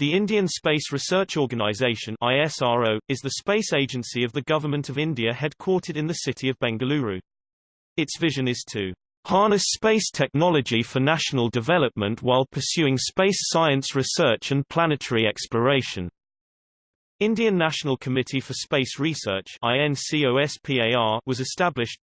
The Indian Space Research Organisation ISRO, is the space agency of the Government of India headquartered in the city of Bengaluru. Its vision is to harness space technology for national development while pursuing space science research and planetary exploration. Indian National Committee for Space Research was established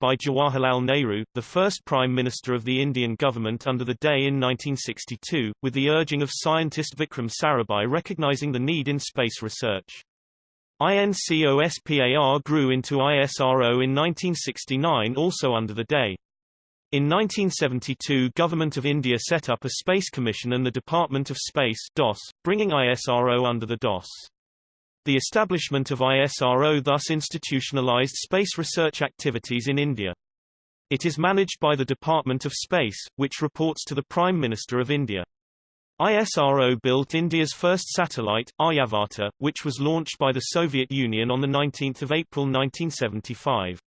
by Jawaharlal Nehru, the first Prime Minister of the Indian government under the day in 1962, with the urging of scientist Vikram Sarabhai recognizing the need in space research. INCOSPAR grew into ISRO in 1969 also under the day. In 1972 Government of India set up a Space Commission and the Department of Space DOS, bringing ISRO under the DOS. The establishment of ISRO thus institutionalized space research activities in India. It is managed by the Department of Space, which reports to the Prime Minister of India. ISRO built India's first satellite, Aryabhata, which was launched by the Soviet Union on 19 April 1975.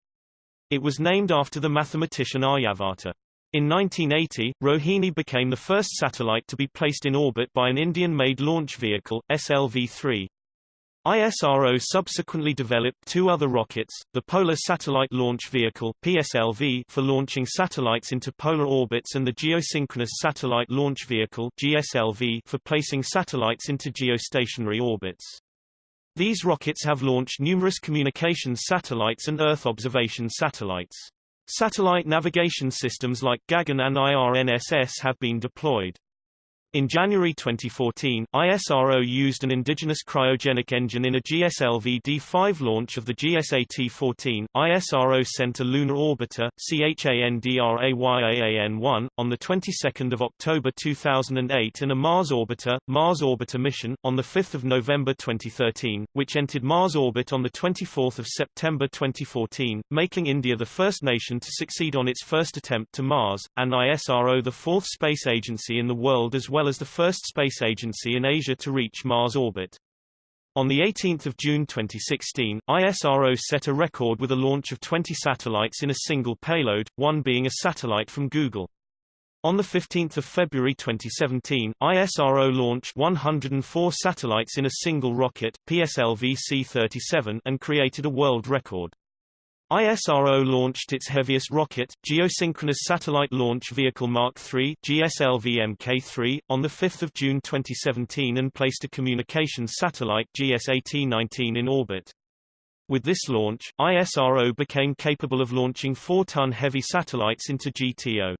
It was named after the mathematician Aryabhata. In 1980, Rohini became the first satellite to be placed in orbit by an Indian-made launch vehicle, SLV-3. ISRO subsequently developed two other rockets, the Polar Satellite Launch Vehicle PSLV for launching satellites into polar orbits and the Geosynchronous Satellite Launch Vehicle GSLV for placing satellites into geostationary orbits. These rockets have launched numerous communications satellites and Earth observation satellites. Satellite navigation systems like Gagan and IRNSS have been deployed. In January 2014, ISRO used an indigenous cryogenic engine in a GSLV D5 launch of the GSAT-14. ISRO sent a lunar orbiter, CHANDRAYAAN-1, on the 22nd of October 2008 and a Mars orbiter, Mars Orbiter mission, on the 5th of November 2013, which entered Mars orbit on the 24th of September 2014, making India the first nation to succeed on its first attempt to Mars, and ISRO the fourth space agency in the world as well well as the first space agency in Asia to reach Mars orbit. On 18 June 2016, ISRO set a record with a launch of 20 satellites in a single payload, one being a satellite from Google. On 15 February 2017, ISRO launched 104 satellites in a single rocket, PSLV C-37 and created a world record. ISRO launched its heaviest rocket, Geosynchronous Satellite Launch Vehicle Mark III GSLV Mk3, on 5 June 2017 and placed a communications satellite GSAT-19 in orbit. With this launch, ISRO became capable of launching 4-ton heavy satellites into GTO.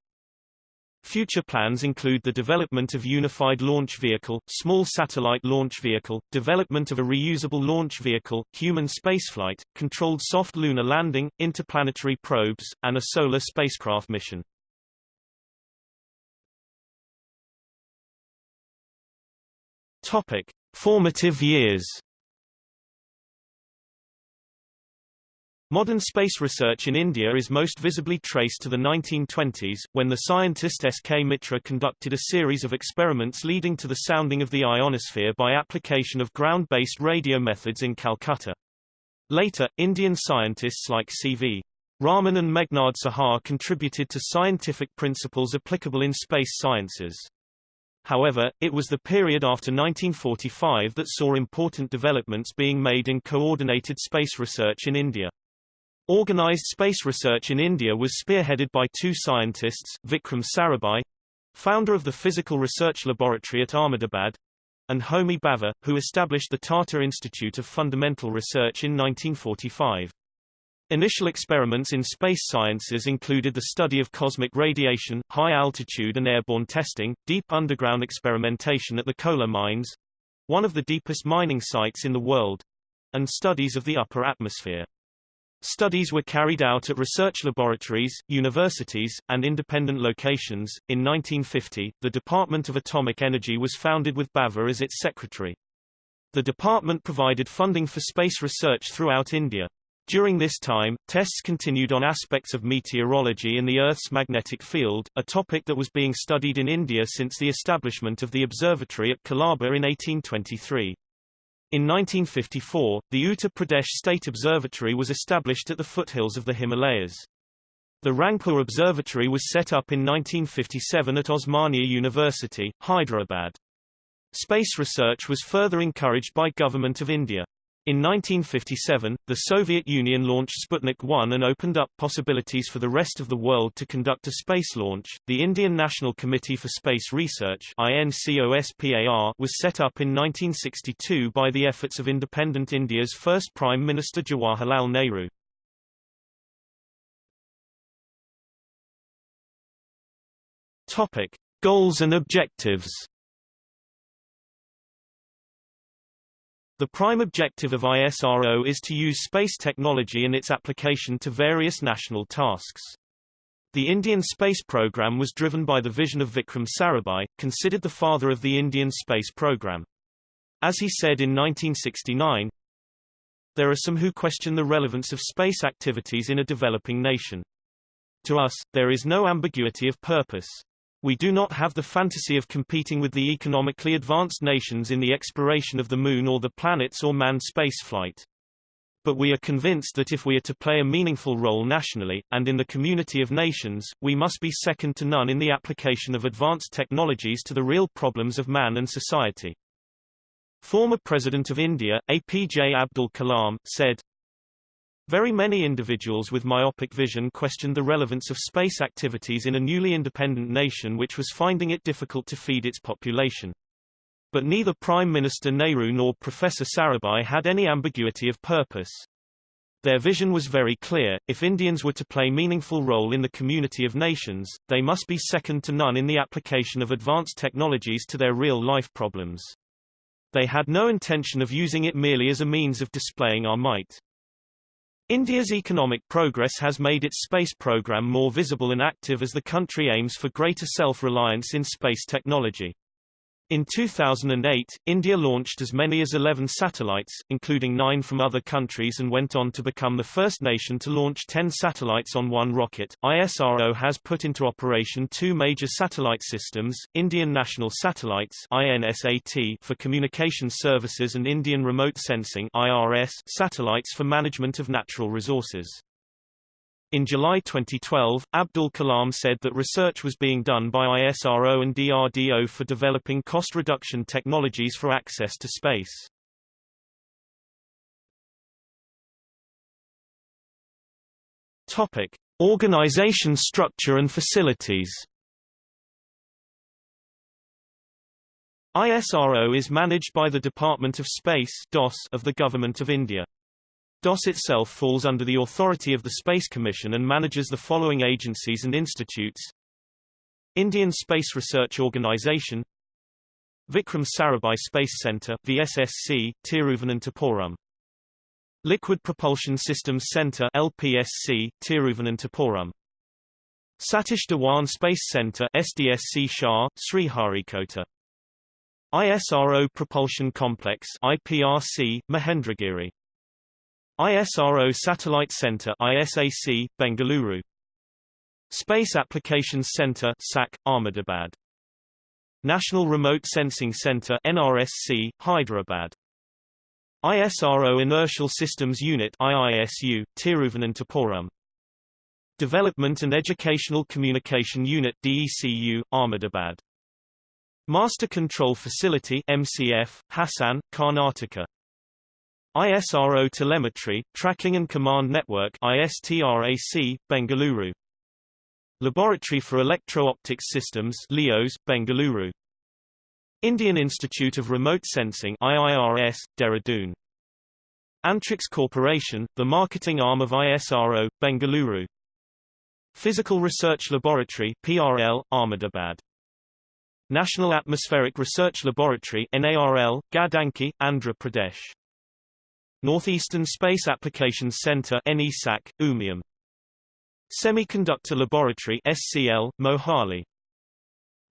Future plans include the development of Unified Launch Vehicle, Small Satellite Launch Vehicle, development of a reusable launch vehicle, human spaceflight, controlled soft lunar landing, interplanetary probes, and a solar spacecraft mission. Topic: Formative years Modern space research in India is most visibly traced to the 1920s, when the scientist S. K. Mitra conducted a series of experiments leading to the sounding of the ionosphere by application of ground-based radio methods in Calcutta. Later, Indian scientists like C.V. Raman and Meghnad Saha contributed to scientific principles applicable in space sciences. However, it was the period after 1945 that saw important developments being made in coordinated space research in India. Organized space research in India was spearheaded by two scientists, Vikram Sarabhai, founder of the Physical Research Laboratory at Ahmedabad, and Homi Bhabha, who established the Tata Institute of Fundamental Research in 1945. Initial experiments in space sciences included the study of cosmic radiation, high-altitude and airborne testing, deep underground experimentation at the Kolar mines, one of the deepest mining sites in the world, and studies of the upper atmosphere. Studies were carried out at research laboratories, universities, and independent locations. In 1950, the Department of Atomic Energy was founded with Bhabha as its secretary. The department provided funding for space research throughout India. During this time, tests continued on aspects of meteorology and the Earth's magnetic field, a topic that was being studied in India since the establishment of the observatory at Colaba in 1823. In 1954, the Uttar Pradesh State Observatory was established at the foothills of the Himalayas. The Rangapur Observatory was set up in 1957 at Osmania University, Hyderabad. Space research was further encouraged by Government of India. In 1957, the Soviet Union launched Sputnik 1 and opened up possibilities for the rest of the world to conduct a space launch. The Indian National Committee for Space Research INCOSPAR was set up in 1962 by the efforts of independent India's first Prime Minister Jawaharlal Nehru. Topic: Goals and objectives. The prime objective of ISRO is to use space technology and its application to various national tasks. The Indian space program was driven by the vision of Vikram Sarabhai, considered the father of the Indian space program. As he said in 1969, there are some who question the relevance of space activities in a developing nation. To us, there is no ambiguity of purpose. We do not have the fantasy of competing with the economically advanced nations in the exploration of the Moon or the planets or manned spaceflight. But we are convinced that if we are to play a meaningful role nationally, and in the community of nations, we must be second to none in the application of advanced technologies to the real problems of man and society. Former President of India, APJ Abdul Kalam, said, very many individuals with myopic vision questioned the relevance of space activities in a newly independent nation which was finding it difficult to feed its population. But neither Prime Minister Nehru nor Professor Sarabhai had any ambiguity of purpose. Their vision was very clear, if Indians were to play meaningful role in the community of nations, they must be second to none in the application of advanced technologies to their real-life problems. They had no intention of using it merely as a means of displaying our might. India's economic progress has made its space program more visible and active as the country aims for greater self-reliance in space technology. In 2008, India launched as many as 11 satellites, including nine from other countries and went on to become the first nation to launch 10 satellites on one rocket. ISRO has put into operation two major satellite systems, Indian National Satellites INSAT for communication services and Indian Remote Sensing IRS satellites for management of natural resources. In July 2012, Abdul Kalam said that research was being done by ISRO and DRDO for developing cost reduction technologies for access to space. Topic: Organization structure and facilities. ISRO is managed by the Department of Space (DOS) of the Government of India. DOS itself falls under the authority of the Space Commission and manages the following agencies and institutes. Indian Space Research Organisation Vikram Sarabhai Space Centre VSSC, Tiruvananthapuram. Liquid Propulsion Systems Centre LPSC, Tiruvananthapuram. Satish Dhawan Space Centre SDSC SHAR, Sriharikota. ISRO Propulsion Complex IPRC, Mahendragiri ISRO Satellite Center ISAC, Bengaluru. Space Applications Center SAC, Ahmedabad. National Remote Sensing Center NRSC, Hyderabad. ISRO Inertial Systems Unit IISU, Tiruvananthapuram Development and Educational Communication Unit DECU, Ahmedabad. Master Control Facility MCF, Hassan, Karnataka ISRO Telemetry, Tracking and Command Network ISTRAC, Bengaluru. Laboratory for Electro-Optics Systems LEOS, Bengaluru. Indian Institute of Remote Sensing IIRS, Dehradun. Antrix Corporation, the marketing arm of ISRO, Bengaluru. Physical Research Laboratory PRL, Ahmedabad. National Atmospheric Research Laboratory NARL, Gadanki, Andhra Pradesh. Northeastern Space Applications Center NESAC, Umiam. Semiconductor Laboratory SCL, Mohali.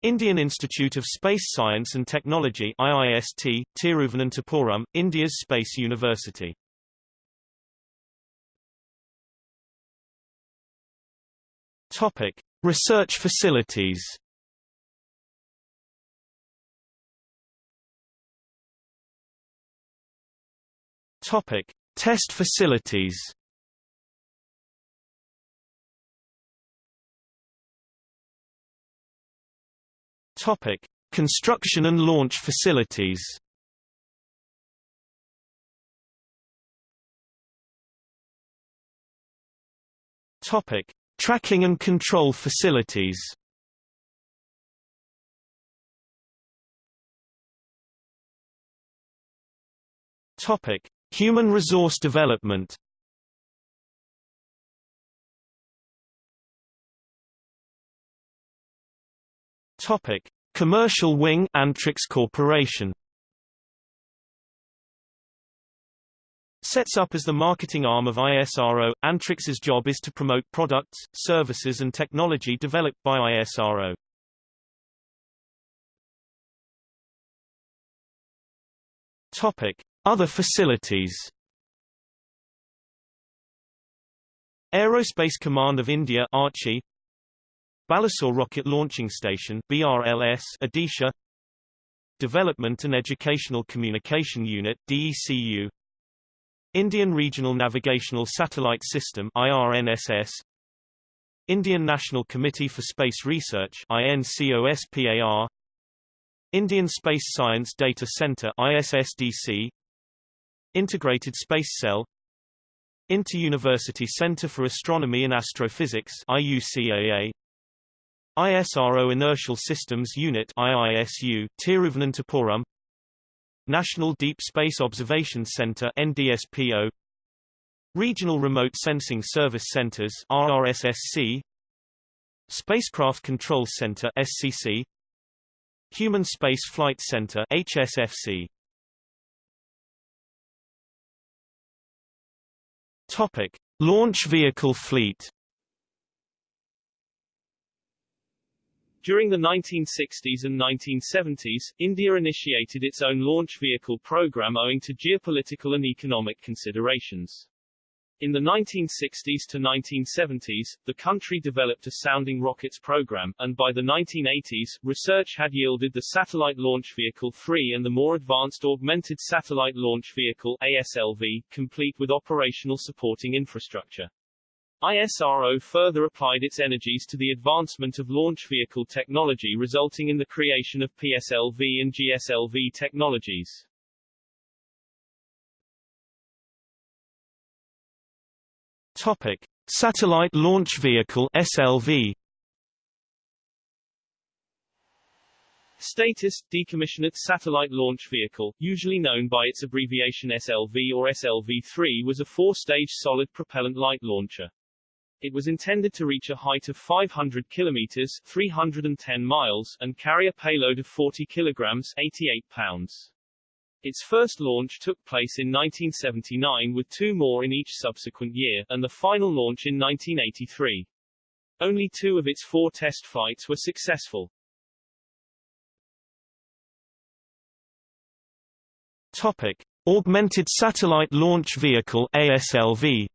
Indian Institute of Space Science and Technology IIST, Tiruvananthapuram, India's Space University. Topic: Research facilities. Topic: Test facilities. Topic: Construction and launch facilities Topic: Tracking and control facilities. Topic: Human resource development. Topic: Commercial wing Antrix Corporation. Sets up as the marketing arm of ISRO, Antrix's job is to promote products, services and technology developed by ISRO. Topic: Other facilities. Aerospace Command of India Archi Balasore Rocket Launching Station BRLS Odisha. Development and Educational Communication Unit DECU Indian Regional Navigational Satellite System IRNSS Indian National Committee for Space Research INCOSPAR Indian Space Science Data Center ISSDC Integrated Space Cell Inter-University Center for Astronomy and Astrophysics IUCAA ISRO Inertial Systems Unit IISU Tiruvananthapuram National Deep Space Observation Center NDSPO Regional Remote Sensing Service Centers RRSSC Spacecraft Control Center SCC Human Space Flight Center HSFC Topic Launch Vehicle Fleet During the 1960s and 1970s, India initiated its own launch vehicle program owing to geopolitical and economic considerations. In the 1960s to 1970s, the country developed a sounding rockets program, and by the 1980s, research had yielded the Satellite Launch Vehicle 3 and the more advanced Augmented Satellite Launch Vehicle ASLV, complete with operational supporting infrastructure. ISRO further applied its energies to the advancement of launch vehicle technology resulting in the creation of PSLV and GSLV technologies. Topic: Satellite Launch Vehicle (SLV). Status – Decommissioned Satellite Launch Vehicle, usually known by its abbreviation SLV or SLV-3 was a four-stage solid propellant light launcher. It was intended to reach a height of 500 kilometers 310 miles and carry a payload of 40 kilograms 88 pounds. Its first launch took place in 1979 with two more in each subsequent year, and the final launch in 1983. Only two of its four test flights were successful. Topic. Augmented Satellite Launch Vehicle ASLV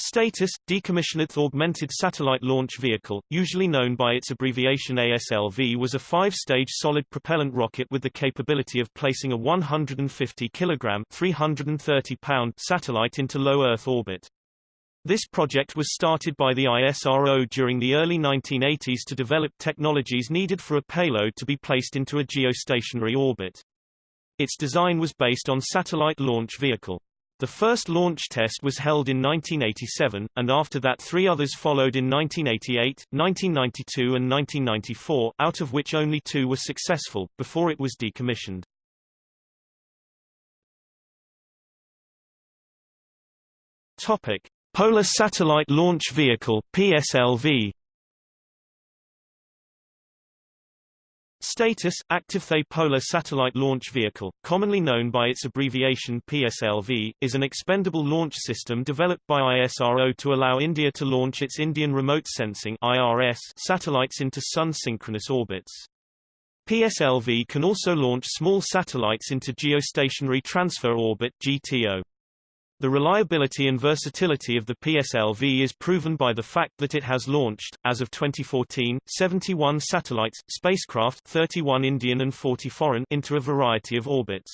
Status – Decommissioned Augmented Satellite Launch Vehicle, usually known by its abbreviation ASLV was a five-stage solid propellant rocket with the capability of placing a 150 kg 330 pound satellite into low Earth orbit. This project was started by the ISRO during the early 1980s to develop technologies needed for a payload to be placed into a geostationary orbit. Its design was based on satellite launch vehicle. The first launch test was held in 1987, and after that three others followed in 1988, 1992 and 1994, out of which only two were successful, before it was decommissioned. Topic. Polar Satellite Launch Vehicle PSLV Status – Active The Polar Satellite Launch Vehicle, commonly known by its abbreviation PSLV, is an expendable launch system developed by ISRO to allow India to launch its Indian Remote Sensing IRS satellites into sun-synchronous orbits. PSLV can also launch small satellites into Geostationary Transfer Orbit GTO. The reliability and versatility of the PSLV is proven by the fact that it has launched, as of 2014, 71 satellites, spacecraft 31 Indian and 40 foreign into a variety of orbits.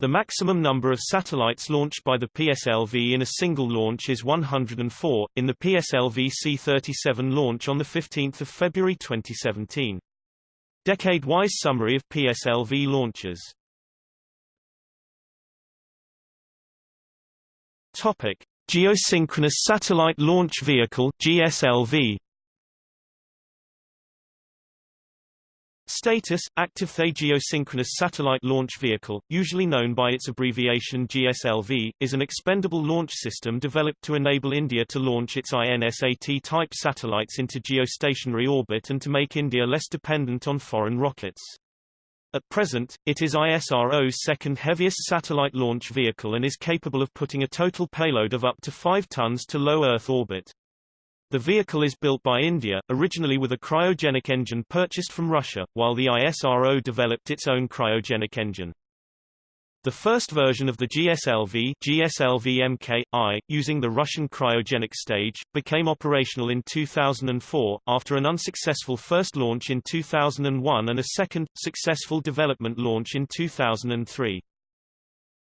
The maximum number of satellites launched by the PSLV in a single launch is 104, in the PSLV C-37 launch on 15 February 2017. Decade-wise summary of PSLV launches Topic. Geosynchronous Satellite Launch Vehicle GSLV Status – Active The Geosynchronous Satellite Launch Vehicle, usually known by its abbreviation GSLV, is an expendable launch system developed to enable India to launch its INSAT-type satellites into geostationary orbit and to make India less dependent on foreign rockets. At present, it is ISRO's second heaviest satellite launch vehicle and is capable of putting a total payload of up to 5 tons to low Earth orbit. The vehicle is built by India, originally with a cryogenic engine purchased from Russia, while the ISRO developed its own cryogenic engine. The first version of the GSLV, GSLV MK-I, using the Russian cryogenic stage, became operational in 2004, after an unsuccessful first launch in 2001 and a second, successful development launch in 2003.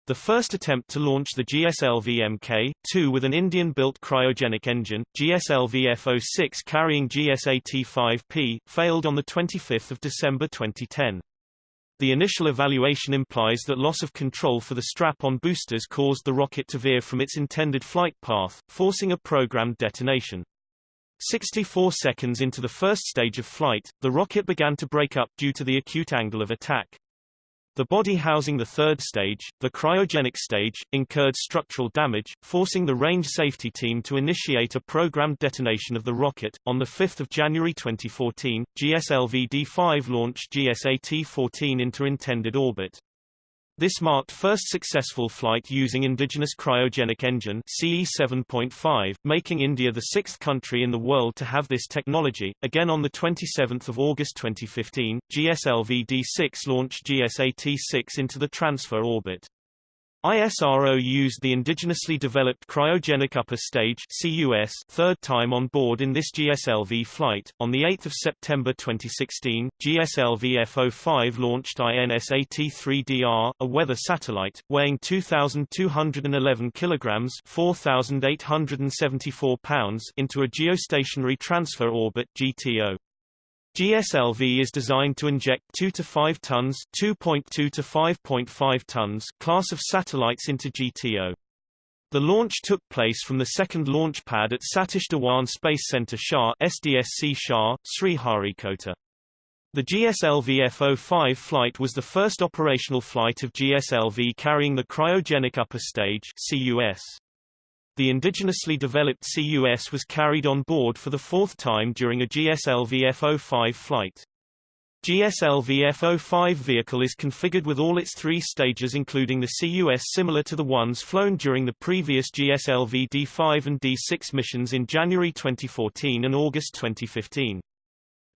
The first attempt to launch the GSLV Mk-2 with an Indian-built cryogenic engine, GSLV F-06 carrying GSAT-5P, failed on 25 December 2010. The initial evaluation implies that loss of control for the strap-on boosters caused the rocket to veer from its intended flight path, forcing a programmed detonation. 64 seconds into the first stage of flight, the rocket began to break up due to the acute angle of attack. The body housing the third stage, the cryogenic stage, incurred structural damage, forcing the range safety team to initiate a programmed detonation of the rocket. On 5 January 2014, GSLV D5 launched GSAT-14 into intended orbit. This marked first successful flight using indigenous cryogenic engine CE 7.5, making India the sixth country in the world to have this technology. Again on 27 August 2015, GSLV D6 launched GSAT-6 into the transfer orbit. ISRO used the indigenously developed cryogenic upper stage CUS third time on board in this GSLV flight. On the 8th of September 2016, GSLV F-05 launched INSAT-3DR, a weather satellite weighing 2211 kilograms, 4874 pounds, into a geostationary transfer orbit GTO. GSLV is designed to inject 2 to 5 tons, 2.2 to 5.5 tons class of satellites into GTO. The launch took place from the second launch pad at Satish Dhawan Space Center SHAR SDSC SHAR, Sriharikota. The GSLV F-05 flight was the first operational flight of GSLV carrying the cryogenic upper stage CUS. The indigenously developed CUS was carried on board for the fourth time during a GSLV F-05 flight. GSLV F-05 vehicle is configured with all its three stages including the CUS similar to the ones flown during the previous GSLV D5 and D6 missions in January 2014 and August 2015.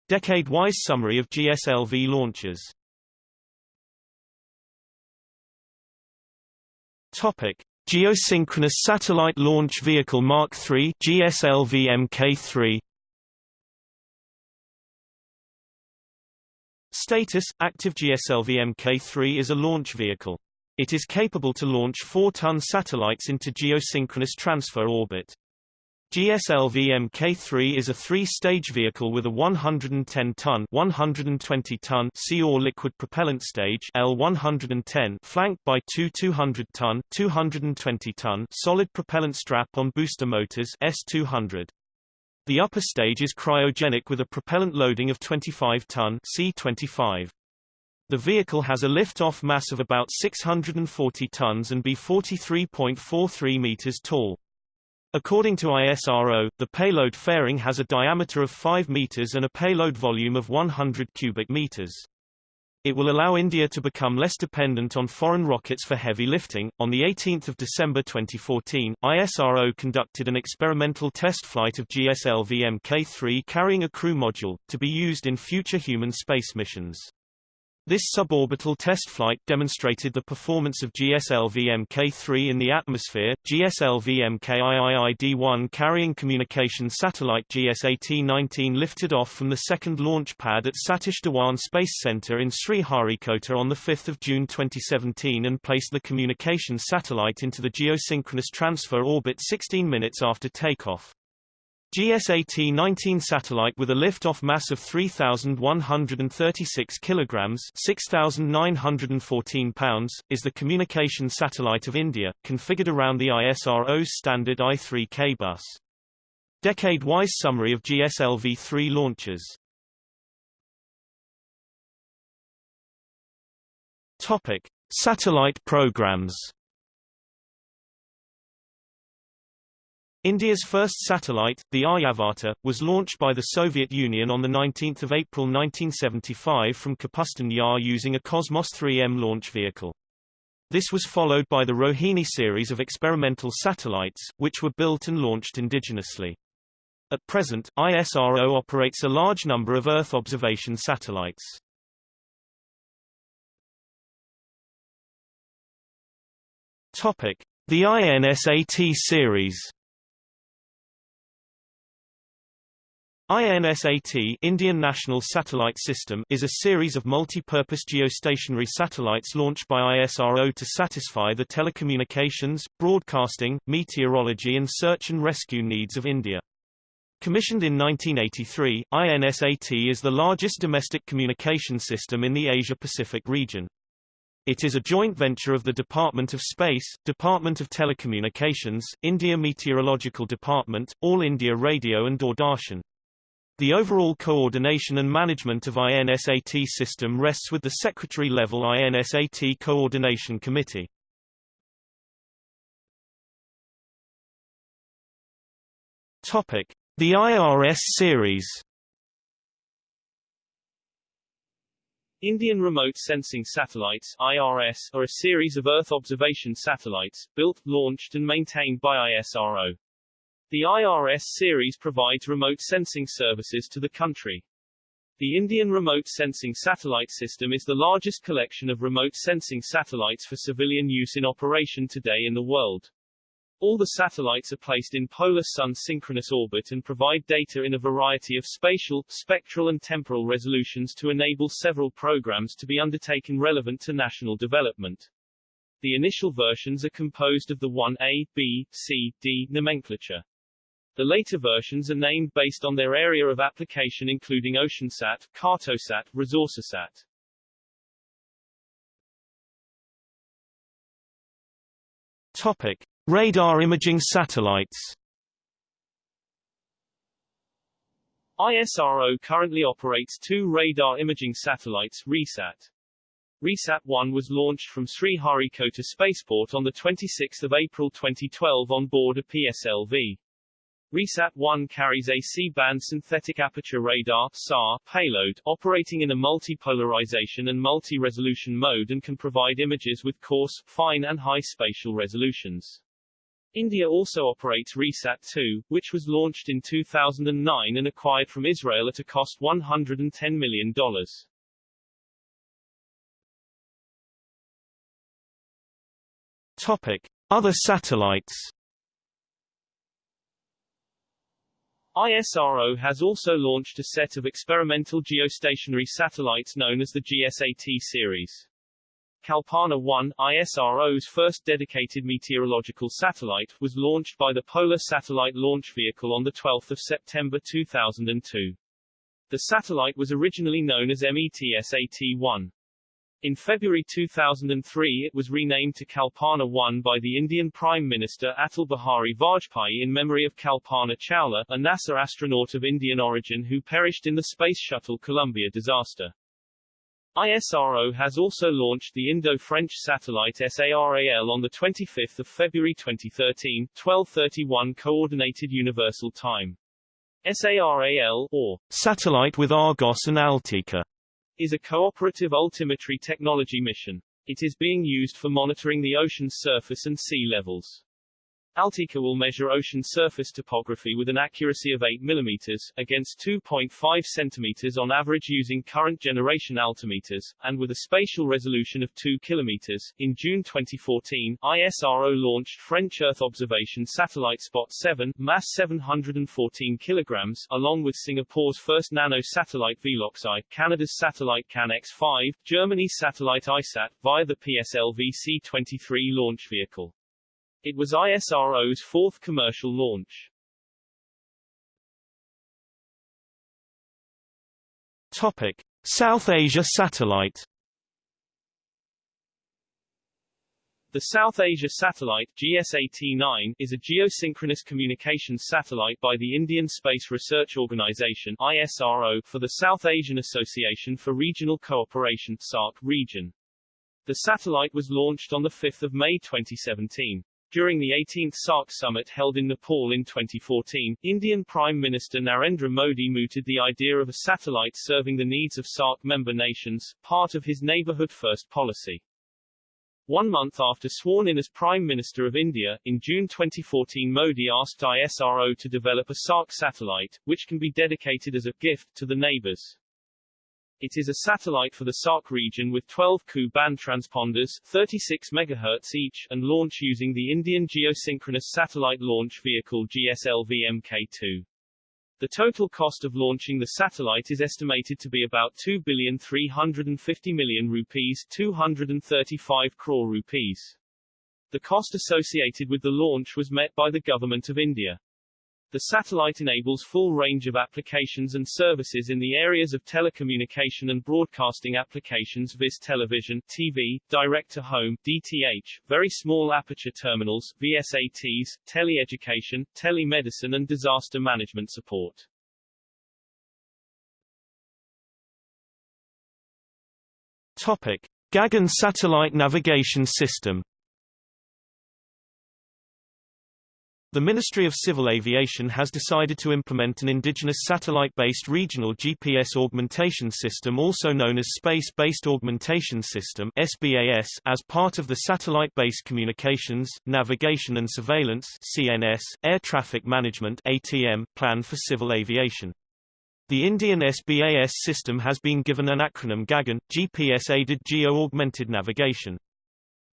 Decade-wise summary of GSLV launches Topic. Geosynchronous Satellite Launch Vehicle Mark III GSLV Mk3 Status – Active GSLV Mk3 is a launch vehicle. It is capable to launch 4-ton satellites into geosynchronous transfer orbit. GSLV Mk3 is a three-stage vehicle with a 110-ton 120-ton Sea-or liquid propellant stage L110 flanked by two 200-ton 220-ton solid propellant strap-on booster motors S200. The upper stage is cryogenic with a propellant loading of 25-ton C25. The vehicle has a lift-off mass of about 640 tons and be 43.43 meters tall. According to ISRO, the payload fairing has a diameter of 5 meters and a payload volume of 100 cubic meters. It will allow India to become less dependent on foreign rockets for heavy lifting. On the 18th of December 2014, ISRO conducted an experimental test flight of GSLV Mk3 carrying a crew module to be used in future human space missions. This suborbital test flight demonstrated the performance of GSLV Mk3 in the atmosphere. GSLV Mkiiid-1 carrying communication satellite GSAT-19 lifted off from the second launch pad at Satish Dhawan Space Center in Sriharikota on 5 June 2017 and placed the communication satellite into the geosynchronous transfer orbit 16 minutes after takeoff. GSAT-19 satellite with a lift-off mass of 3,136 kilograms (6,914 pounds) is the communication satellite of India, configured around the ISRO's standard I-3K bus. Decade-wise summary of GSLV-3 launches. Topic: Satellite programs. India's first satellite, the Aryabhata, was launched by the Soviet Union on 19 April 1975 from Kapustin Yar using a Cosmos 3M launch vehicle. This was followed by the Rohini series of experimental satellites, which were built and launched indigenously. At present, ISRO operates a large number of Earth observation satellites. Topic: The INSAT series. INSAT Indian National Satellite System is a series of multi-purpose geostationary satellites launched by ISRO to satisfy the telecommunications, broadcasting, meteorology and search and rescue needs of India. Commissioned in 1983, INSAT is the largest domestic communication system in the Asia-Pacific region. It is a joint venture of the Department of Space, Department of Telecommunications, India Meteorological Department, All India Radio and Doordarshan. The overall coordination and management of INSAT system rests with the Secretary-level INSAT Coordination Committee. The IRS series. Indian Remote Sensing Satellites IRS, are a series of Earth observation satellites, built, launched and maintained by ISRO. The IRS series provides remote sensing services to the country. The Indian Remote Sensing Satellite System is the largest collection of remote sensing satellites for civilian use in operation today in the world. All the satellites are placed in polar sun synchronous orbit and provide data in a variety of spatial, spectral and temporal resolutions to enable several programs to be undertaken relevant to national development. The initial versions are composed of the 1A, B, C, D nomenclature. The later versions are named based on their area of application including OceanSat, Cartosat, ResourceSat. Topic: Radar imaging satellites. ISRO currently operates two radar imaging satellites, RISAT. RISAT-1 was launched from Sriharikota Spaceport on 26 April 2012 on board a PSLV. RISAT-1 carries a C-band synthetic aperture radar SAR payload, operating in a multi-polarization and multi-resolution mode and can provide images with coarse, fine and high spatial resolutions. India also operates RISAT-2, which was launched in 2009 and acquired from Israel at a cost $110 million. Topic. Other satellites ISRO has also launched a set of experimental geostationary satellites known as the GSAT series. Kalpana 1, ISRO's first dedicated meteorological satellite, was launched by the Polar Satellite Launch Vehicle on 12 September 2002. The satellite was originally known as METSAT-1. In February 2003 it was renamed to Kalpana 1 by the Indian Prime Minister Atal Bihari Vajpayee in memory of Kalpana Chawla, a NASA astronaut of Indian origin who perished in the Space Shuttle Columbia disaster. ISRO has also launched the Indo-French satellite SARAL on 25 February 2013, 1231 Coordinated Universal Time. SARAL, or Satellite with Argos and AltiKa is a cooperative altimetry technology mission. It is being used for monitoring the ocean's surface and sea levels. AltiKa will measure ocean surface topography with an accuracy of 8 mm, against 2.5 cm on average using current generation altimeters, and with a spatial resolution of 2 km. In June 2014, ISRO launched French Earth observation satellite Spot 7, mass 714 kg, along with Singapore's first nano satellite Veloxi, Canada's satellite CanX-5, Germany's satellite ISAT, via the PSLV C-23 launch vehicle. It was ISRO's fourth commercial launch. Topic: South Asia Satellite The South Asia Satellite GSAT-9 is a geosynchronous communications satellite by the Indian Space Research Organisation ISRO for the South Asian Association for Regional Cooperation SAARC region. The satellite was launched on 5 May 2017. During the 18th SAARC summit held in Nepal in 2014, Indian Prime Minister Narendra Modi mooted the idea of a satellite serving the needs of SAARC member nations, part of his Neighbourhood First policy. One month after sworn in as Prime Minister of India, in June 2014 Modi asked ISRO to develop a SAARC satellite, which can be dedicated as a gift to the neighbors. It is a satellite for the SAARC region with 12 Ku-band transponders 36 MHz each, and launch using the Indian Geosynchronous Satellite Launch Vehicle GSLV Mk2. The total cost of launching the satellite is estimated to be about 2,350 million rupees 235 crore rupees. The cost associated with the launch was met by the Government of India. The satellite enables full range of applications and services in the areas of telecommunication and broadcasting applications viz television, TV, direct-to-home, DTH, very small aperture terminals, VSATs, tele-education, telemedicine and disaster management support. Topic. Gagan Satellite Navigation System The Ministry of Civil Aviation has decided to implement an indigenous satellite-based regional GPS augmentation system also known as Space-Based Augmentation System SBAS as part of the Satellite-Based Communications, Navigation and Surveillance CNS, Air Traffic Management ATM plan for civil aviation. The Indian SBAS system has been given an acronym GAGAN, GPS-Aided Geo-Augmented Navigation.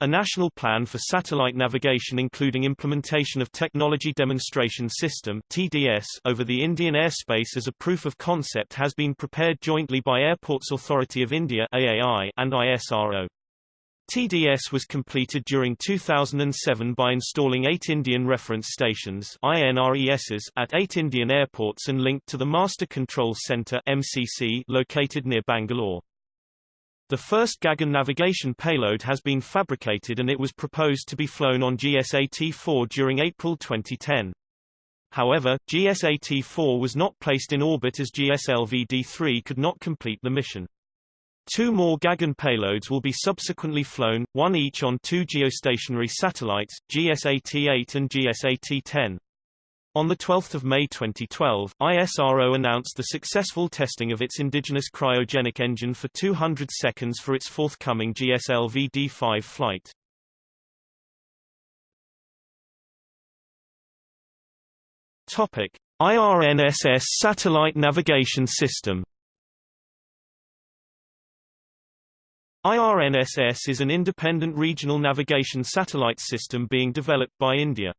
A national plan for satellite navigation including implementation of Technology Demonstration System TDS over the Indian airspace as a proof of concept has been prepared jointly by Airports Authority of India AAI and ISRO. TDS was completed during 2007 by installing eight Indian Reference Stations INRESs at eight Indian airports and linked to the Master Control Centre MCC located near Bangalore. The first Gagan navigation payload has been fabricated and it was proposed to be flown on GSAT-4 during April 2010. However, GSAT-4 was not placed in orbit as GSLV-D3 could not complete the mission. Two more Gagan payloads will be subsequently flown, one each on two geostationary satellites, GSAT-8 and GSAT-10. On 12 May 2012, ISRO announced the successful testing of its indigenous cryogenic engine for 200 seconds for its forthcoming GSLV D5 flight. Topic: IRNSS Satellite Navigation System IRNSS is an independent regional navigation satellite system being developed by India.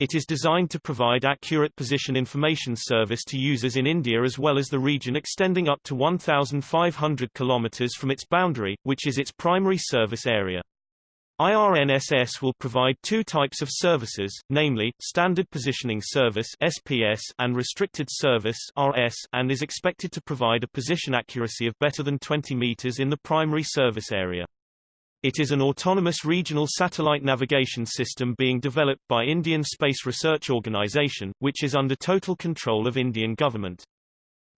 It is designed to provide accurate position information service to users in India as well as the region extending up to 1,500 km from its boundary, which is its primary service area. IRNSS will provide two types of services, namely, Standard Positioning Service SPS and Restricted Service RS, and is expected to provide a position accuracy of better than 20 meters in the primary service area. It is an autonomous regional satellite navigation system being developed by Indian Space Research Organisation, which is under total control of Indian government.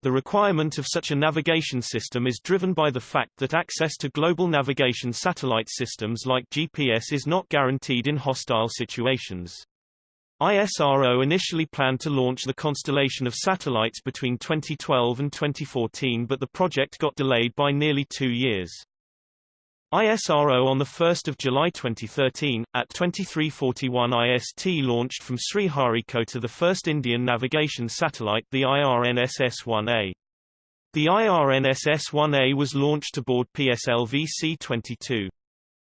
The requirement of such a navigation system is driven by the fact that access to global navigation satellite systems like GPS is not guaranteed in hostile situations. ISRO initially planned to launch the constellation of satellites between 2012 and 2014 but the project got delayed by nearly two years. ISRO on 1 July 2013, at 2341 IST launched from Sriharikota the first Indian navigation satellite, the IRNSS-1A. The IRNSS-1A was launched aboard PSLV C-22.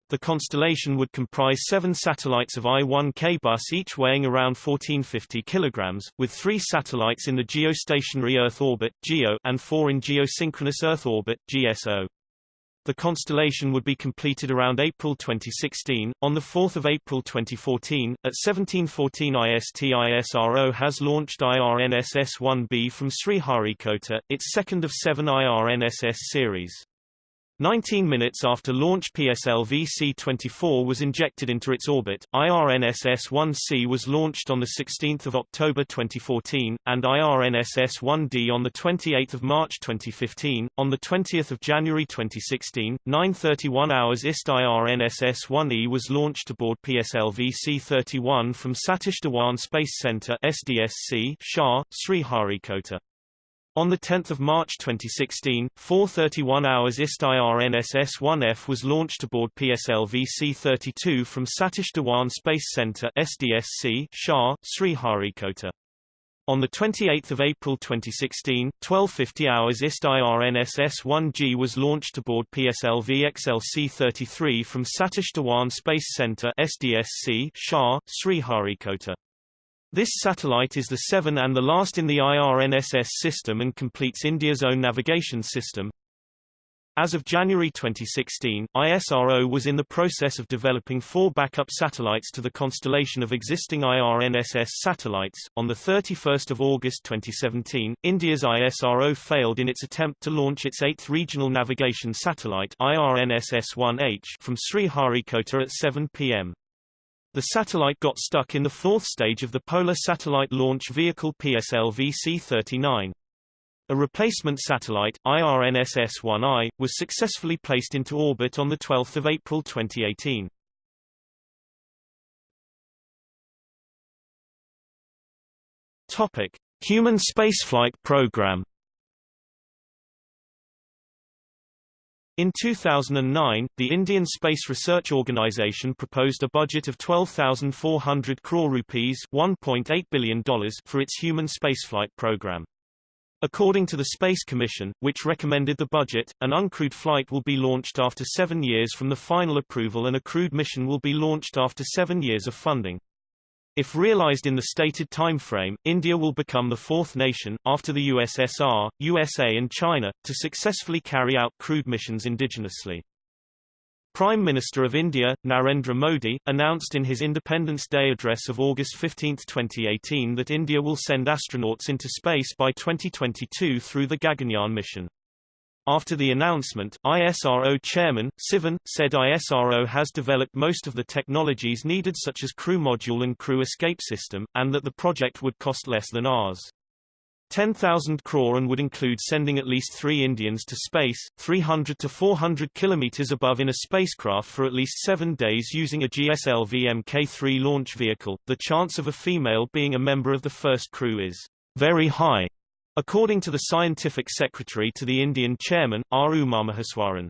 The constellation would comprise seven satellites of I-1K bus each weighing around 1450 kg, with three satellites in the geostationary Earth orbit (GEO) and four in geosynchronous Earth orbit (GSO). The constellation would be completed around April 2016. On 4 April 2014, at 1714 IST ISRO has launched IRNSS-1B from Sriharikota, its second of seven IRNSS series. 19 minutes after launch PSLV C-24 was injected into its orbit, IRNSS-1C was launched on 16 October 2014, and IRNSS-1D on 28 March 2015. On 20 January 2016, 9.31 hours IST IRNSS-1E was launched aboard PSLV C-31 from Satish Dhawan Space Center SDSC, SHAR, Sriharikota. On 10 March 2016, 4.31 hours IST IRNSS-1F was launched aboard PSLV C-32 from Satish Dhawan Space Center SDSC, SHAR, Sriharikota. On 28 April 2016, 12.50 hours IST IRNSS-1G was launched aboard PSLV XLC-33 from Satish Dhawan Space Center SDSC, SHAR, Sriharikota. This satellite is the seven and the last in the IRNSS system and completes India's own navigation system. As of January 2016, ISRO was in the process of developing four backup satellites to the constellation of existing IRNSS satellites. On the 31st of August 2017, India's ISRO failed in its attempt to launch its eighth regional navigation satellite IRNSS-1H from Sriharikota at 7 p.m. The satellite got stuck in the fourth stage of the Polar Satellite Launch Vehicle PSLV C-39. A replacement satellite, IRNSS-1I, was successfully placed into orbit on 12 April 2018. Topic. Human spaceflight program In 2009, the Indian Space Research Organisation proposed a budget of 12,400 crore rupees $1.8 billion for its human spaceflight program. According to the Space Commission, which recommended the budget, an uncrewed flight will be launched after seven years from the final approval and a crewed mission will be launched after seven years of funding. If realized in the stated time frame, India will become the fourth nation, after the USSR, USA and China, to successfully carry out crewed missions indigenously. Prime Minister of India, Narendra Modi, announced in his Independence Day address of August 15, 2018 that India will send astronauts into space by 2022 through the Gaganyaan mission. After the announcement, ISRO chairman, Sivan, said ISRO has developed most of the technologies needed such as crew module and crew escape system, and that the project would cost less than ours. 10,000 crore and would include sending at least three Indians to space, 300 to 400 kilometers above in a spacecraft for at least seven days using a GSLV Mk3 launch vehicle. The chance of a female being a member of the first crew is very high. According to the scientific secretary to the Indian chairman, R. Umamaheswaran.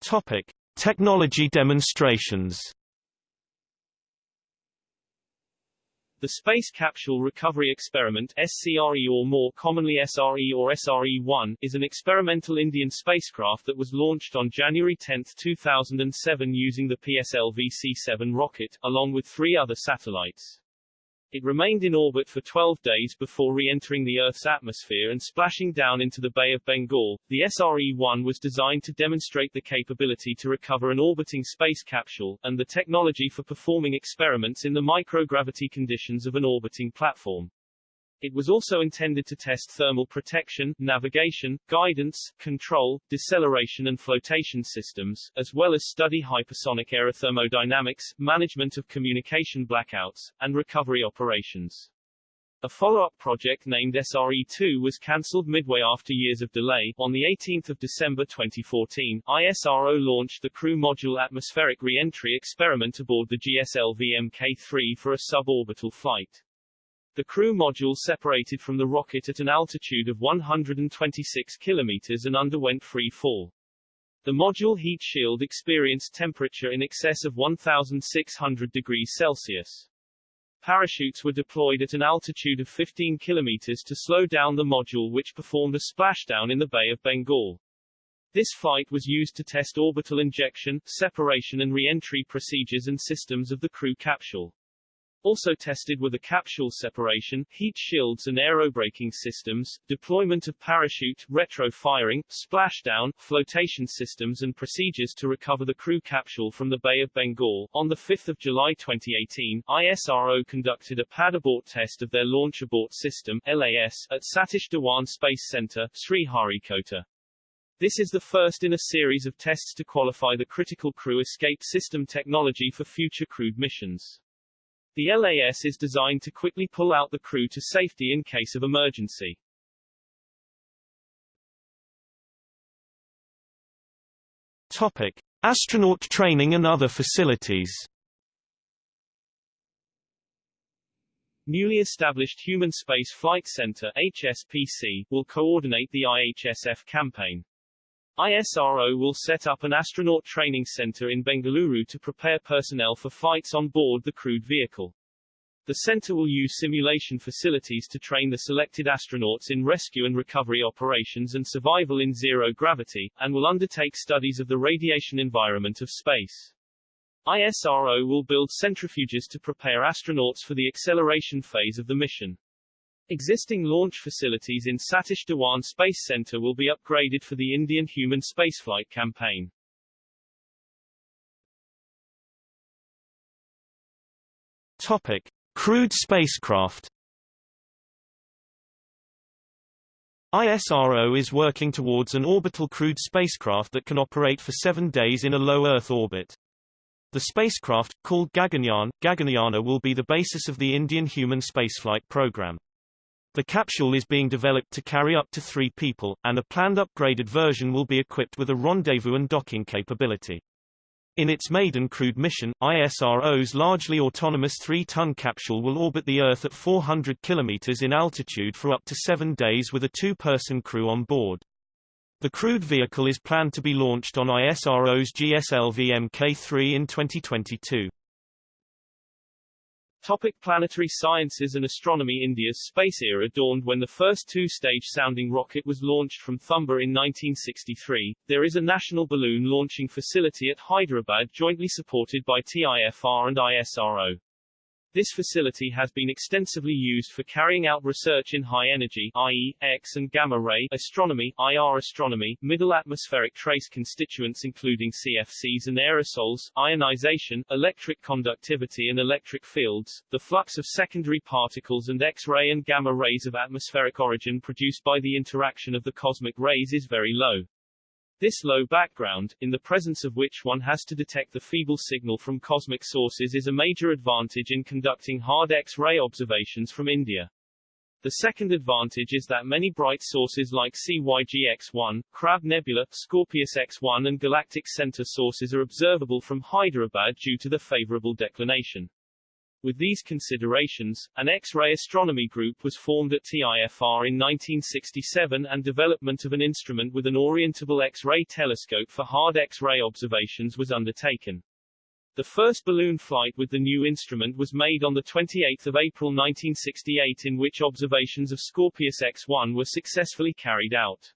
Topic: Technology demonstrations. The Space Capsule Recovery Experiment SCRE or more commonly SRE or SRE-1 is an experimental Indian spacecraft that was launched on January 10, 2007 using the PSLV C-7 rocket, along with three other satellites. It remained in orbit for 12 days before re-entering the Earth's atmosphere and splashing down into the Bay of Bengal. The SRE-1 was designed to demonstrate the capability to recover an orbiting space capsule, and the technology for performing experiments in the microgravity conditions of an orbiting platform. It was also intended to test thermal protection, navigation, guidance, control, deceleration and flotation systems, as well as study hypersonic aerothermodynamics, management of communication blackouts, and recovery operations. A follow-up project named SRE-2 was cancelled midway after years of delay. On 18 December 2014, ISRO launched the Crew Module Atmospheric Re-entry experiment aboard the GSLV Mk3 for a suborbital flight. The crew module separated from the rocket at an altitude of 126 kilometers and underwent free fall. The module heat shield experienced temperature in excess of 1,600 degrees Celsius. Parachutes were deployed at an altitude of 15 kilometers to slow down the module which performed a splashdown in the Bay of Bengal. This flight was used to test orbital injection, separation and re-entry procedures and systems of the crew capsule. Also tested were the capsule separation, heat shields and aerobraking systems, deployment of parachute, retro-firing, splashdown, flotation systems and procedures to recover the crew capsule from the Bay of Bengal. On 5 July 2018, ISRO conducted a pad abort test of their Launch Abort System LAS, at Satish Dhawan Space Center, Sriharikota. This is the first in a series of tests to qualify the critical crew escape system technology for future crewed missions. The LAS is designed to quickly pull out the crew to safety in case of emergency. Topic: Astronaut training and other facilities. Newly established Human Space Flight Center HSFC will coordinate the IHSF campaign. ISRO will set up an astronaut training center in Bengaluru to prepare personnel for flights on board the crewed vehicle. The center will use simulation facilities to train the selected astronauts in rescue and recovery operations and survival in zero gravity, and will undertake studies of the radiation environment of space. ISRO will build centrifuges to prepare astronauts for the acceleration phase of the mission. Existing launch facilities in Satish Dhawan Space Center will be upgraded for the Indian human spaceflight campaign. Topic: Crewed spacecraft. ISRO is working towards an orbital crewed spacecraft that can operate for seven days in a low Earth orbit. The spacecraft, called Gaganyaan, Gaganyana will be the basis of the Indian human spaceflight program. The capsule is being developed to carry up to three people, and a planned upgraded version will be equipped with a rendezvous and docking capability. In its maiden crewed mission, ISRO's largely autonomous three-ton capsule will orbit the Earth at 400 km in altitude for up to seven days with a two-person crew on board. The crewed vehicle is planned to be launched on ISRO's GSLV Mk3 in 2022. Topic planetary sciences and astronomy India's space era dawned when the first two-stage sounding rocket was launched from Thumba in 1963. There is a national balloon launching facility at Hyderabad jointly supported by TIFR and ISRO. This facility has been extensively used for carrying out research in high energy i.e., X and gamma ray astronomy, IR astronomy, middle atmospheric trace constituents including CFCs and aerosols, ionization, electric conductivity and electric fields, the flux of secondary particles and X-ray and gamma rays of atmospheric origin produced by the interaction of the cosmic rays is very low. This low background, in the presence of which one has to detect the feeble signal from cosmic sources is a major advantage in conducting hard X-ray observations from India. The second advantage is that many bright sources like CYG-X1, Crab Nebula, Scorpius X1 and Galactic Center sources are observable from Hyderabad due to the favorable declination. With these considerations, an X-ray astronomy group was formed at TIFR in 1967 and development of an instrument with an orientable X-ray telescope for hard X-ray observations was undertaken. The first balloon flight with the new instrument was made on 28 April 1968 in which observations of Scorpius X-1 were successfully carried out.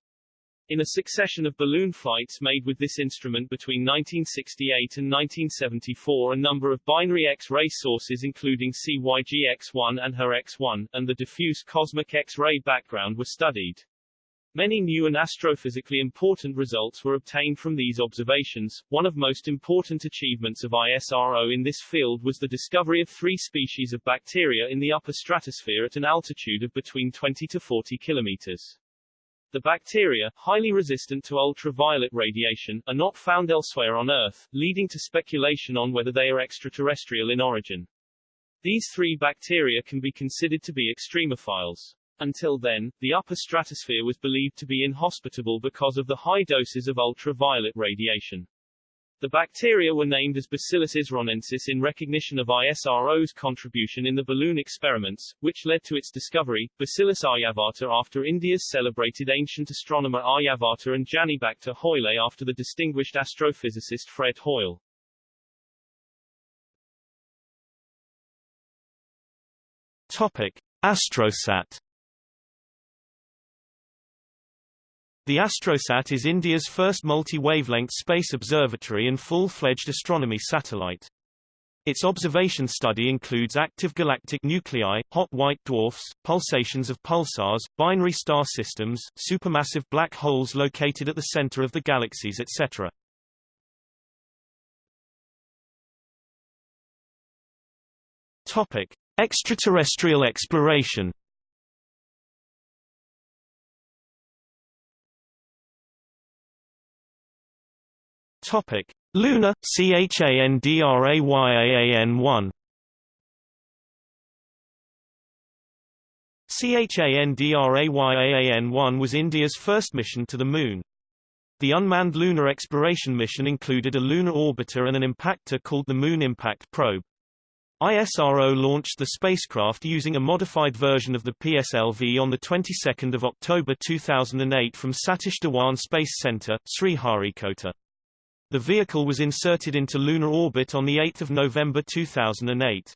In a succession of balloon flights made with this instrument between 1968 and 1974 a number of binary X-ray sources including CYG X1 and HER X1, and the diffuse cosmic X-ray background were studied. Many new and astrophysically important results were obtained from these observations. One of most important achievements of ISRO in this field was the discovery of three species of bacteria in the upper stratosphere at an altitude of between 20 to 40 kilometers. The bacteria, highly resistant to ultraviolet radiation, are not found elsewhere on Earth, leading to speculation on whether they are extraterrestrial in origin. These three bacteria can be considered to be extremophiles. Until then, the upper stratosphere was believed to be inhospitable because of the high doses of ultraviolet radiation. The bacteria were named as Bacillus isronensis in recognition of ISRO's contribution in the balloon experiments, which led to its discovery, Bacillus aryabhata after India's celebrated ancient astronomer Aryabhata and Janibacter Hoyle after the distinguished astrophysicist Fred Hoyle. Topic: Astrosat The Astrosat is India's first multi-wavelength space observatory and full-fledged astronomy satellite. Its observation study includes active galactic nuclei, hot white dwarfs, pulsations of pulsars, binary star systems, supermassive black holes located at the center of the galaxies etc. Topic: Extraterrestrial exploration Topic: Luna CHANDRAYAAN1 CHANDRAYAAN1 was India's first mission to the Moon. The unmanned lunar exploration mission included a lunar orbiter and an impactor called the Moon Impact Probe. ISRO launched the spacecraft using a modified version of the PSLV on the 22nd of October 2008 from Satish Dhawan Space Center, Sriharikota. The vehicle was inserted into lunar orbit on 8 November 2008.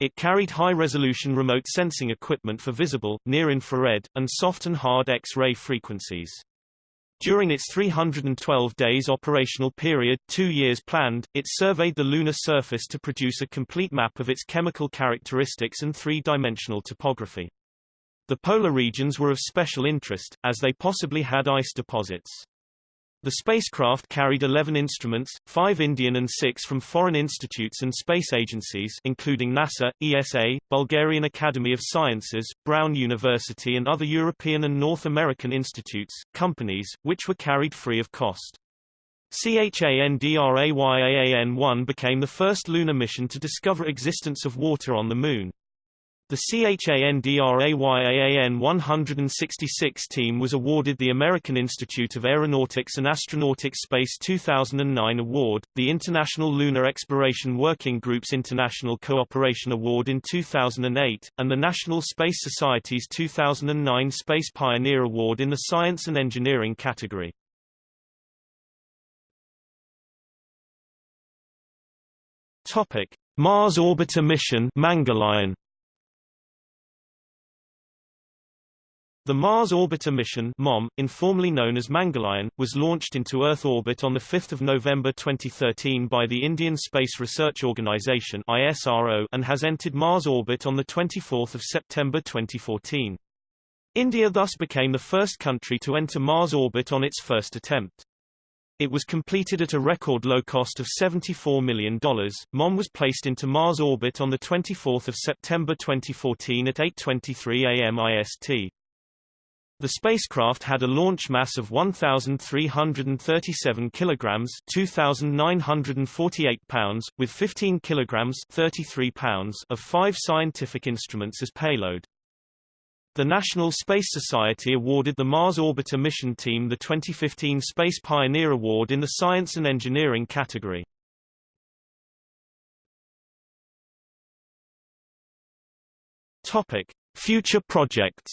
It carried high-resolution remote sensing equipment for visible, near-infrared, and soft and hard X-ray frequencies. During its 312 days operational period two years planned, it surveyed the lunar surface to produce a complete map of its chemical characteristics and three-dimensional topography. The polar regions were of special interest, as they possibly had ice deposits. The spacecraft carried 11 instruments, five Indian and six from foreign institutes and space agencies including NASA, ESA, Bulgarian Academy of Sciences, Brown University and other European and North American institutes, companies, which were carried free of cost. CHANDRAYAAN-1 became the first lunar mission to discover existence of water on the Moon. The CHANDRAYAAN 166 team was awarded the American Institute of Aeronautics and Astronautics Space 2009 Award, the International Lunar Exploration Working Group's International Cooperation Award in 2008, and the National Space Society's 2009 Space Pioneer Award in the Science and Engineering category. Topic: Mars Orbiter Mission Mangalyaan The Mars Orbiter mission MOM, informally known as Mangalyaan, was launched into Earth orbit on 5 November 2013 by the Indian Space Research Organisation and has entered Mars orbit on 24 September 2014. India thus became the first country to enter Mars orbit on its first attempt. It was completed at a record low cost of $74 million. MOM was placed into Mars orbit on 24 September 2014 at 8.23 am IST. The spacecraft had a launch mass of 1,337 kilograms (2,948 pounds), with 15 kilograms (33 pounds) of five scientific instruments as payload. The National Space Society awarded the Mars Orbiter mission team the 2015 Space Pioneer Award in the Science and Engineering category. Topic: Future projects.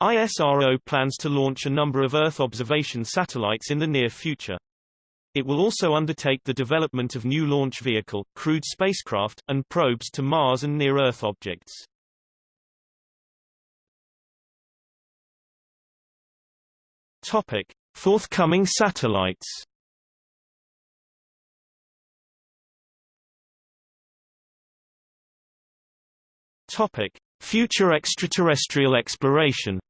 ISRO plans to launch a number of Earth observation satellites in the near future. It will also undertake the development of new launch vehicle, crewed spacecraft, and probes to Mars and near-Earth objects. Topic: Forthcoming satellites. Topic: Future extraterrestrial exploration.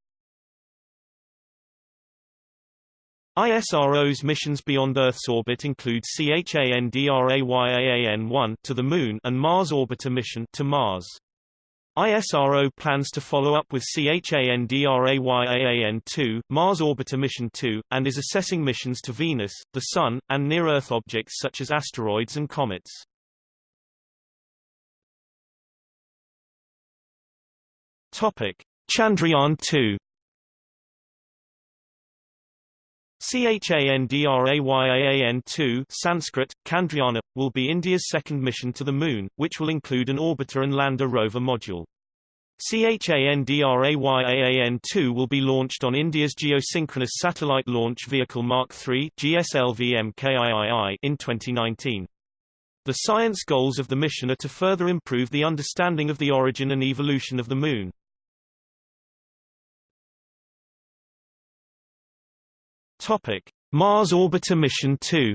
ISRO's missions beyond Earth's orbit include CHANDRAYAAN-1 to the Moon and Mars Orbiter mission to Mars. ISRO plans to follow up with CHANDRAYAAN-2, Mars Orbiter Mission 2, and is assessing missions to Venus, the Sun, and near-Earth objects such as asteroids and comets. Topic: Chandrayaan-2 CHANDRAYAAN-2 Sanskrit, Chandrayaan, will be India's second mission to the Moon, which will include an orbiter and lander rover module. CHANDRAYAAN-2 will be launched on India's Geosynchronous Satellite Launch Vehicle Mark III GSLV-MKIII in 2019. The science goals of the mission are to further improve the understanding of the origin and evolution of the Moon. Topic: Mars Orbiter Mission 2.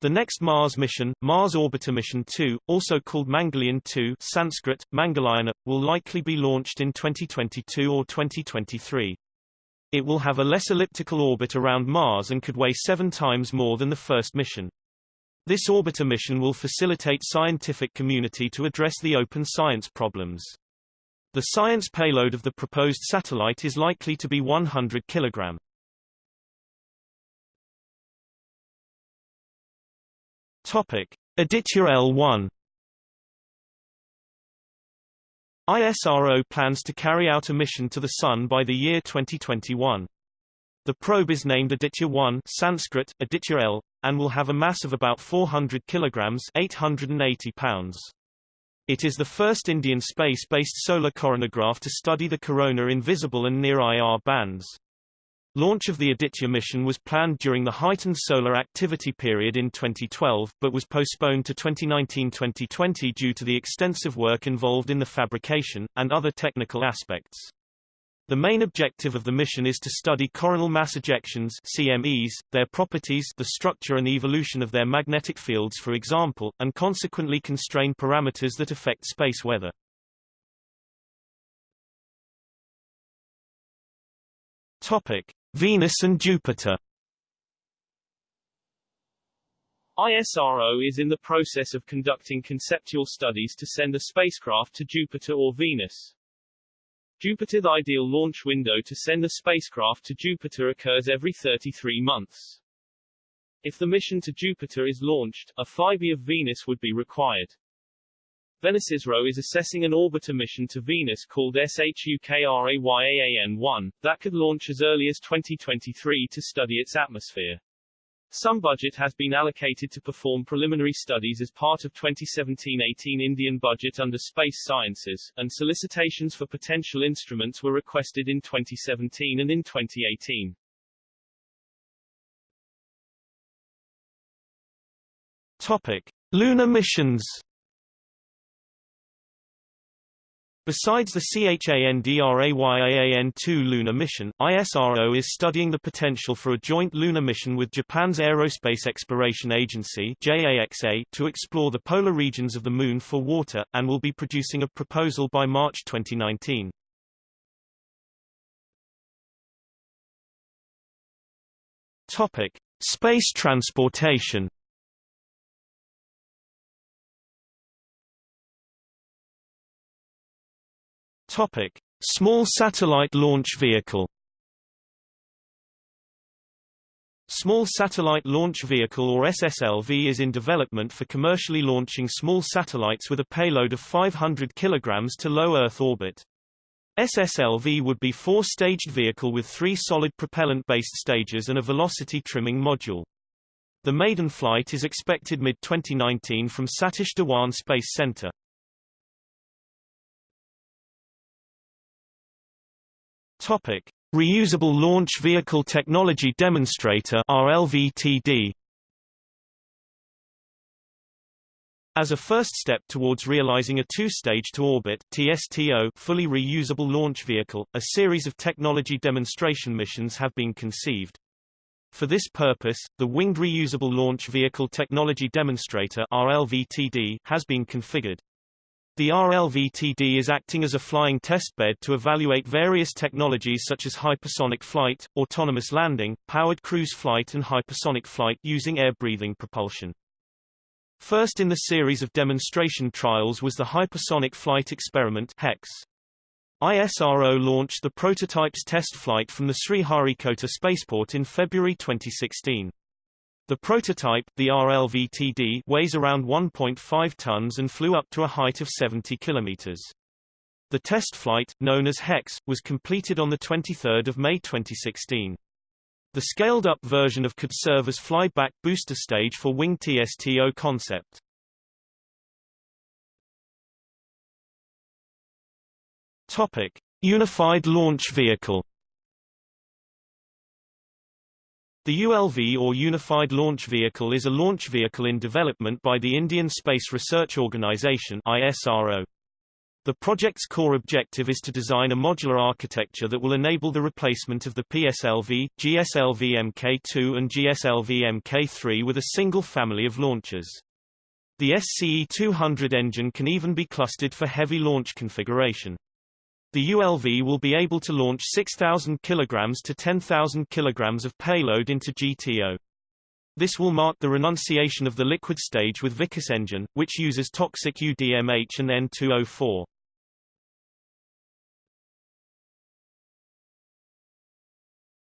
The next Mars mission, Mars Orbiter Mission 2, also called Mangalyaan 2 Sanskrit, Mangalayana, will likely be launched in 2022 or 2023. It will have a less elliptical orbit around Mars and could weigh seven times more than the first mission. This orbiter mission will facilitate scientific community to address the open science problems. The science payload of the proposed satellite is likely to be 100 kg. Topic: Aditya L1 ISRO plans to carry out a mission to the Sun by the year 2021. The probe is named Aditya-1 Sanskrit, Aditya L, and will have a mass of about 400 kilograms 880 pounds. It is the first Indian space-based solar coronagraph to study the corona in visible and near-IR bands. Launch of the Aditya mission was planned during the heightened solar activity period in 2012, but was postponed to 2019-2020 due to the extensive work involved in the fabrication, and other technical aspects. The main objective of the mission is to study coronal mass ejections CMEs, their properties the structure and evolution of their magnetic fields for example, and consequently constrain parameters that affect space weather. Topic: Venus and Jupiter. ISRO is in the process of conducting conceptual studies to send a spacecraft to Jupiter or Venus. Jupiter The ideal launch window to send a spacecraft to Jupiter occurs every 33 months. If the mission to Jupiter is launched, a flyby of Venus would be required. VenusISRO is assessing an orbiter mission to Venus called SHUKRAYAAN-1, that could launch as early as 2023 to study its atmosphere. Some budget has been allocated to perform preliminary studies as part of 2017-18 Indian budget under Space Sciences, and solicitations for potential instruments were requested in 2017 and in 2018. Topic: Lunar missions Besides the CHANDRAYAAN-2 lunar mission, ISRO is studying the potential for a joint lunar mission with Japan's Aerospace Exploration Agency JAXA to explore the polar regions of the Moon for water, and will be producing a proposal by March 2019. Topic. Space transportation Topic: Small Satellite Launch Vehicle. Small Satellite Launch Vehicle or SSLV is in development for commercially launching small satellites with a payload of 500 kg to low Earth orbit. SSLV would be four-staged vehicle with three solid propellant-based stages and a velocity trimming module. The maiden flight is expected mid-2019 from Satish Dhawan Space Center. Topic: Reusable Launch Vehicle Technology Demonstrator (RLVTD). As a first step towards realizing a two-stage to orbit TSTO fully reusable launch vehicle, a series of technology demonstration missions have been conceived. For this purpose, the Winged Reusable Launch Vehicle Technology Demonstrator RLVTD has been configured. The RLVTD is acting as a flying testbed to evaluate various technologies such as hypersonic flight, autonomous landing, powered cruise flight and hypersonic flight using air-breathing propulsion. First in the series of demonstration trials was the Hypersonic Flight Experiment HEX. ISRO launched the prototype's test flight from the Sriharikota spaceport in February 2016. The prototype, the RLVTD, weighs around 1.5 tons and flew up to a height of 70 kilometers. The test flight, known as HEX, was completed on 23 May 2016. The scaled-up version of could serve as flyback booster stage for Wing TSTO concept. Topic: Unified Launch Vehicle. The ULV or Unified Launch Vehicle is a launch vehicle in development by the Indian Space Research Organisation (ISRO). The project's core objective is to design a modular architecture that will enable the replacement of the PSLV, GSLV Mk2 and GSLV Mk3 with a single family of launchers. The SCE-200 engine can even be clustered for heavy launch configuration. The ULV will be able to launch 6,000 kg to 10,000 kg of payload into GTO. This will mark the renunciation of the liquid stage with Vikas engine, which uses toxic UDMH and N2O4.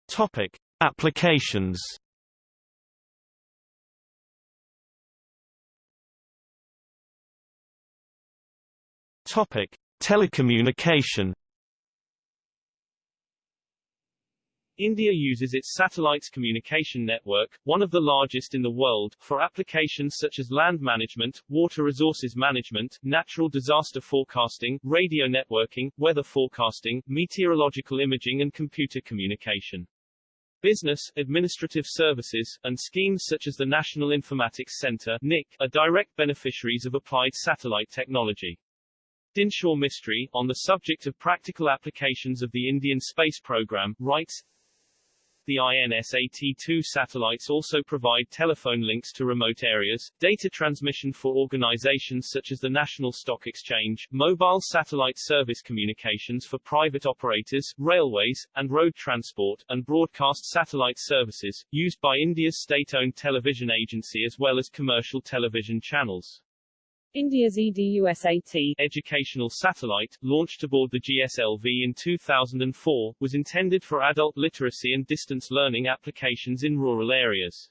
Topic: Applications. Topic: Telecommunication India uses its satellites communication network, one of the largest in the world, for applications such as land management, water resources management, natural disaster forecasting, radio networking, weather forecasting, meteorological imaging and computer communication. Business, administrative services, and schemes such as the National Informatics Center NIC, are direct beneficiaries of applied satellite technology. Dinshaw Mistry, on the subject of practical applications of the Indian space program, writes, the INSAT-2 satellites also provide telephone links to remote areas, data transmission for organizations such as the National Stock Exchange, mobile satellite service communications for private operators, railways, and road transport, and broadcast satellite services, used by India's state-owned television agency as well as commercial television channels. India's EDUSAT educational satellite, launched aboard the GSLV in 2004, was intended for adult literacy and distance learning applications in rural areas.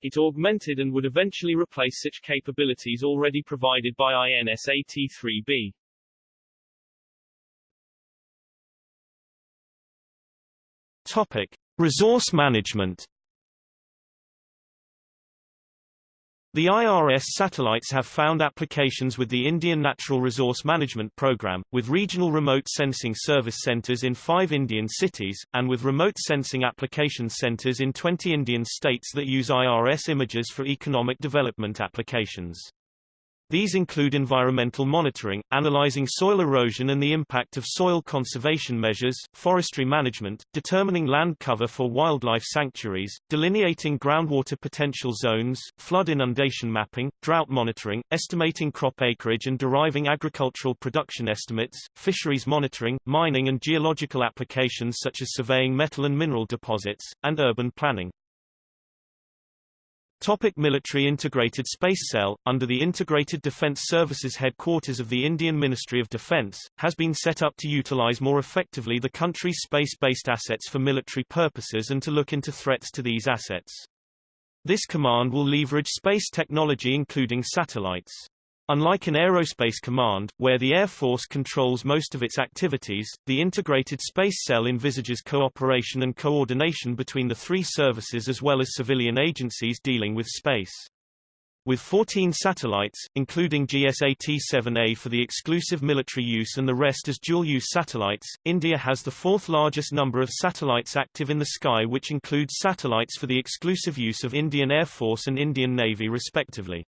It augmented and would eventually replace such capabilities already provided by INSAT-3B. Topic: Resource management The IRS satellites have found applications with the Indian Natural Resource Management Program, with regional remote sensing service centers in five Indian cities, and with remote sensing application centers in 20 Indian states that use IRS images for economic development applications. These include environmental monitoring, analyzing soil erosion and the impact of soil conservation measures, forestry management, determining land cover for wildlife sanctuaries, delineating groundwater potential zones, flood inundation mapping, drought monitoring, estimating crop acreage and deriving agricultural production estimates, fisheries monitoring, mining and geological applications such as surveying metal and mineral deposits, and urban planning. Topic military Integrated Space Cell, under the Integrated Defence Services headquarters of the Indian Ministry of Defence, has been set up to utilise more effectively the country's space-based assets for military purposes and to look into threats to these assets. This command will leverage space technology including satellites. Unlike an aerospace command, where the Air Force controls most of its activities, the Integrated Space Cell envisages cooperation and coordination between the three services as well as civilian agencies dealing with space. With 14 satellites, including GSAT-7A for the exclusive military use and the rest as dual-use satellites, India has the fourth largest number of satellites active in the sky which includes satellites for the exclusive use of Indian Air Force and Indian Navy respectively.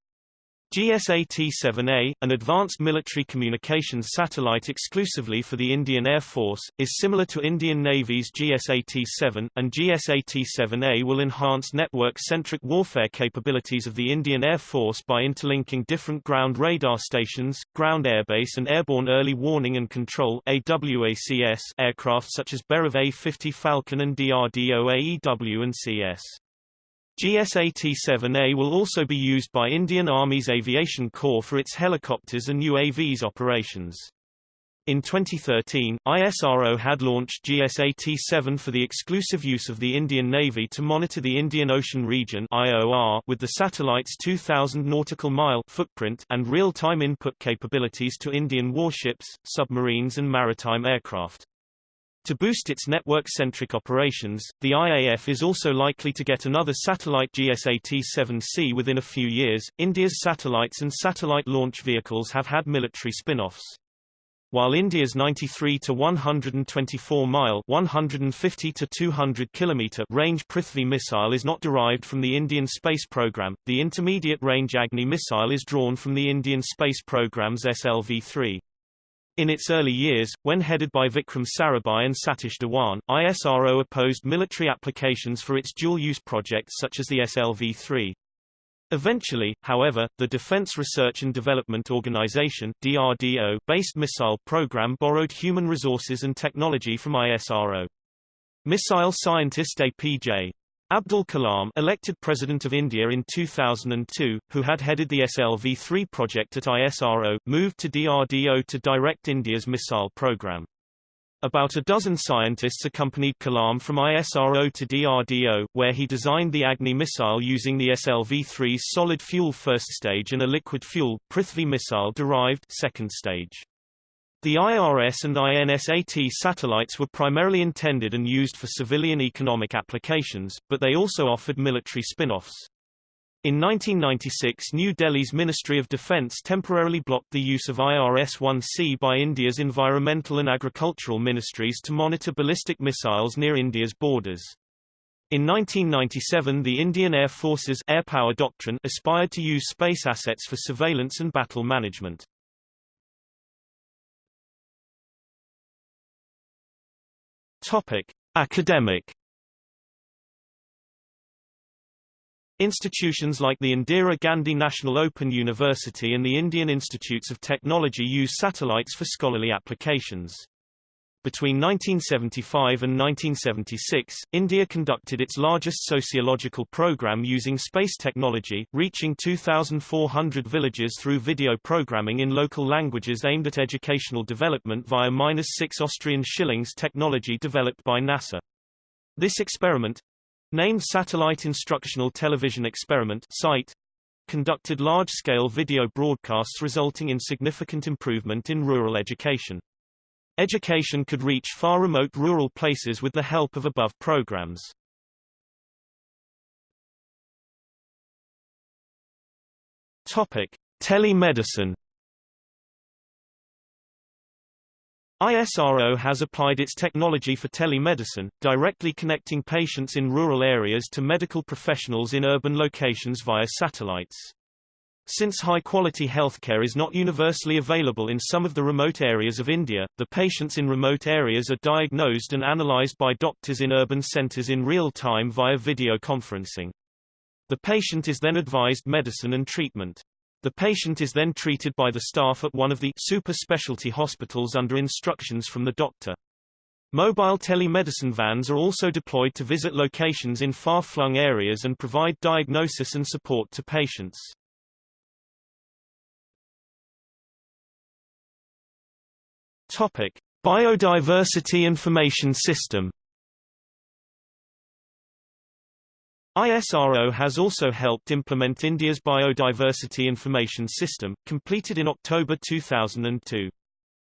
GSAT-7A, an advanced military communications satellite exclusively for the Indian Air Force, is similar to Indian Navy's GSAT-7, and GSAT-7A will enhance network-centric warfare capabilities of the Indian Air Force by interlinking different ground radar stations, ground airbase and airborne early warning and control AWACS aircraft such as Beriev A-50 Falcon and DRDO AEW and CS. GSAT-7A will also be used by Indian Army's Aviation Corps for its helicopters and UAVs operations. In 2013, ISRO had launched GSAT-7 for the exclusive use of the Indian Navy to monitor the Indian Ocean region IOR with the satellite's 2,000 nautical mile footprint and real-time input capabilities to Indian warships, submarines and maritime aircraft. To boost its network-centric operations, the IAF is also likely to get another satellite GSAT-7C within a few years. India's satellites and satellite launch vehicles have had military spin-offs. While India's 93 to 124 mile 150 to 200 kilometer range Prithvi missile is not derived from the Indian space program, the intermediate range Agni missile is drawn from the Indian space program's SLV-3. In its early years, when headed by Vikram Sarabhai and Satish Dhawan, ISRO opposed military applications for its dual-use projects such as the SLV-3. Eventually, however, the Defense Research and Development Organization DRDO based missile program borrowed human resources and technology from ISRO. Missile scientist APJ. Abdul Kalam elected President of India in 2002, who had headed the SLV-3 project at ISRO, moved to DRDO to direct India's missile program. About a dozen scientists accompanied Kalam from ISRO to DRDO, where he designed the Agni missile using the SLV-3's solid fuel first stage and a liquid fuel, Prithvi missile derived second stage. The IRS and INSAT satellites were primarily intended and used for civilian economic applications, but they also offered military spin-offs. In 1996 New Delhi's Ministry of Defence temporarily blocked the use of IRS-1C by India's environmental and agricultural ministries to monitor ballistic missiles near India's borders. In 1997 the Indian Air Force's air power doctrine aspired to use space assets for surveillance and battle management. Topic: Academic Institutions like the Indira Gandhi National Open University and the Indian Institutes of Technology use satellites for scholarly applications. Between 1975 and 1976, India conducted its largest sociological program using space technology, reaching 2,400 villages through video programming in local languages aimed at educational development via -6 Austrian shillings technology developed by NASA. This experiment, Named Satellite Instructional Television Experiment SITE, conducted large-scale video broadcasts resulting in significant improvement in rural education. Education could reach far remote rural places with the help of above programs. Topic: Telemedicine ISRO has applied its technology for telemedicine, directly connecting patients in rural areas to medical professionals in urban locations via satellites. Since high-quality healthcare is not universally available in some of the remote areas of India, the patients in remote areas are diagnosed and analyzed by doctors in urban centers in real time via video conferencing. The patient is then advised medicine and treatment. The patient is then treated by the staff at one of the super specialty hospitals under instructions from the doctor. Mobile telemedicine vans are also deployed to visit locations in far-flung areas and provide diagnosis and support to patients. Topic: Biodiversity Information System ISRO has also helped implement India's Biodiversity Information System, completed in October 2002.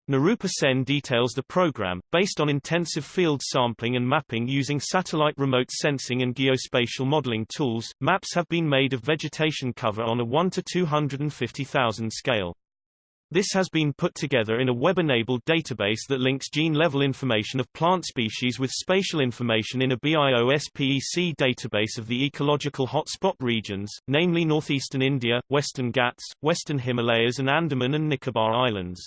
Nirupa Sen details the program, based on intensive field sampling and mapping using satellite remote sensing and geospatial modeling tools. Maps have been made of vegetation cover on a 1 to 250,000 scale. This has been put together in a web-enabled database that links gene-level information of plant species with spatial information in a BIOS-PEC database of the ecological hotspot regions, namely northeastern India, western Ghats, western Himalayas and Andaman and Nicobar Islands.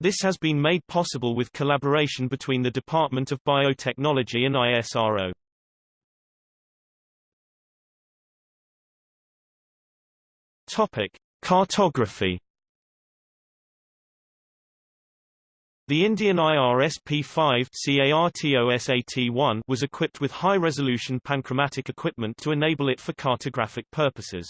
This has been made possible with collaboration between the Department of Biotechnology and ISRO. Topic: Cartography The Indian IRS P5 CARTOSAT-1 was equipped with high-resolution panchromatic equipment to enable it for cartographic purposes.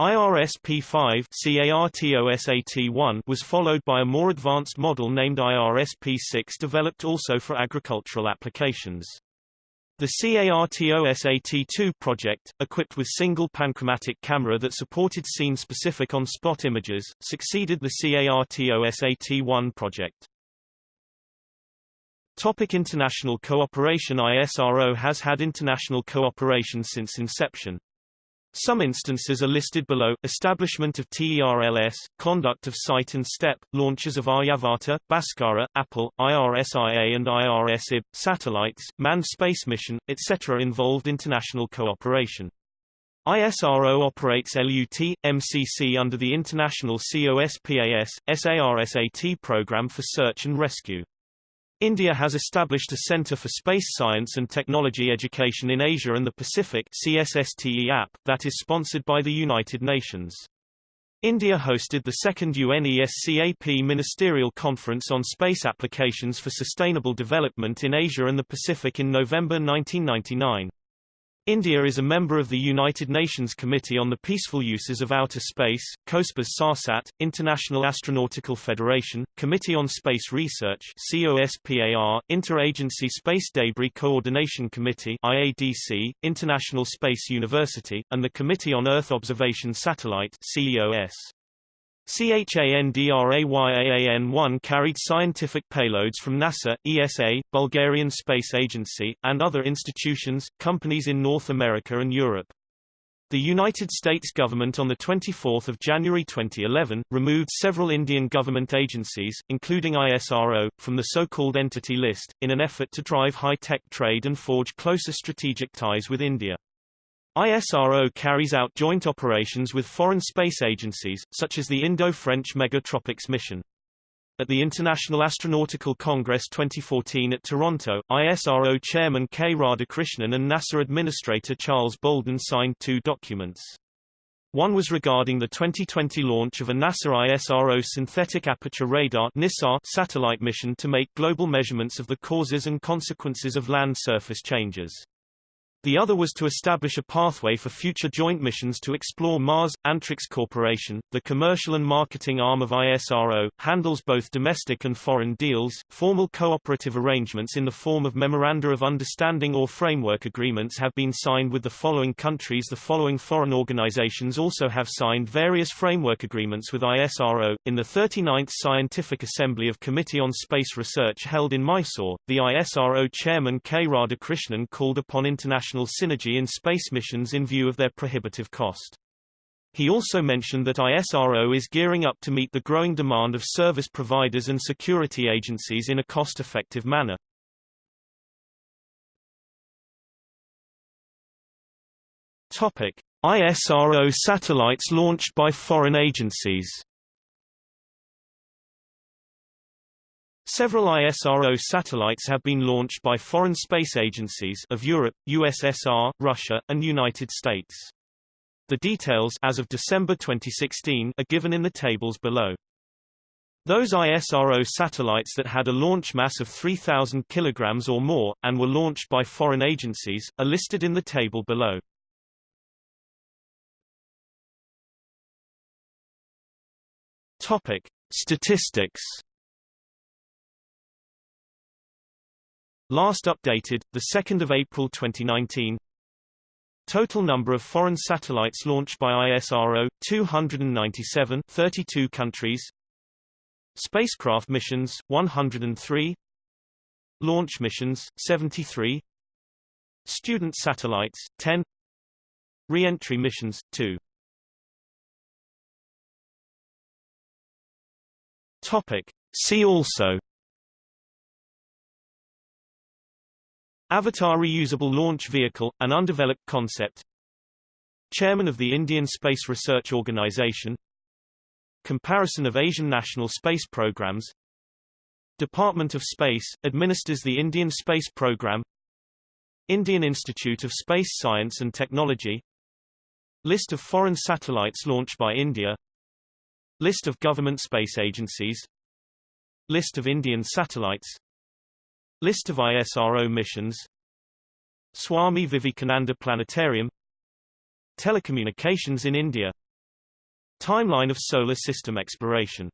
IRS-P5 CARTOSAT-1 was followed by a more advanced model named IRS-P6 developed also for agricultural applications. The CARTOSAT-2 project, equipped with single panchromatic camera that supported scene-specific on-spot images, succeeded the CARTOSAT-1 project. Topic international cooperation ISRO has had international cooperation since inception. Some instances are listed below, establishment of TERLS, conduct of SITE and STEP, launches of Aryabhata, Bhaskara, Apple, IRSIA and IRSIB, satellites, manned space mission, etc. involved international cooperation. ISRO operates LUT, MCC under the International COSPAS, SARSAT program for search and rescue. India has established a Centre for Space Science and Technology Education in Asia and the Pacific that is sponsored by the United Nations. India hosted the second UNESCAP Ministerial Conference on Space Applications for Sustainable Development in Asia and the Pacific in November 1999. India is a member of the United Nations Committee on the Peaceful Uses of Outer Space, COSPAS SARSAT, International Astronautical Federation, Committee on Space Research COSPAR, Interagency Space Debris Coordination Committee IADC, International Space University, and the Committee on Earth Observation Satellite CEOS. CHANDRAYAAN-1 carried scientific payloads from NASA, ESA, Bulgarian Space Agency, and other institutions, companies in North America and Europe. The United States government on 24 January 2011, removed several Indian government agencies, including ISRO, from the so-called Entity List, in an effort to drive high-tech trade and forge closer strategic ties with India. ISRO carries out joint operations with foreign space agencies, such as the Indo-French Megha-Tropiques mission. At the International Astronautical Congress 2014 at Toronto, ISRO Chairman K. Radhakrishnan and NASA Administrator Charles Bolden signed two documents. One was regarding the 2020 launch of a NASA ISRO Synthetic Aperture Radar NISAR satellite mission to make global measurements of the causes and consequences of land surface changes. The other was to establish a pathway for future joint missions to explore Mars. Antrix Corporation, the commercial and marketing arm of ISRO, handles both domestic and foreign deals. Formal cooperative arrangements in the form of Memoranda of Understanding or Framework Agreements have been signed with the following countries. The following foreign organizations also have signed various framework agreements with ISRO. In the 39th Scientific Assembly of Committee on Space Research held in Mysore, the ISRO chairman K. Radhakrishnan called upon international synergy in space missions in view of their prohibitive cost. He also mentioned that ISRO is gearing up to meet the growing demand of service providers and security agencies in a cost-effective manner. Topic: ISRO satellites launched by foreign agencies. Several ISRO satellites have been launched by foreign space agencies of Europe, USSR, Russia, and United States. The details as of December 2016 are given in the tables below. Those ISRO satellites that had a launch mass of 3,000 kg or more, and were launched by foreign agencies, are listed in the table below. Topic. Statistics Last updated, 2 April 2019 Total number of foreign satellites launched by ISRO, 297 32 countries. Spacecraft missions, 103 Launch missions, 73 Student satellites, 10 Re-entry missions, 2 Topic. See also Avatar Reusable Launch Vehicle, an undeveloped concept. Chairman of the Indian Space Research Organisation Comparison of Asian national space programs. Department of Space, administers the Indian Space Program. Indian Institute of Space Science and Technology. List of foreign satellites launched by India. List of government space agencies. List of Indian satellites List of ISRO missions. Swami Vivekananda Planetarium. Telecommunications in India. Timeline of solar system exploration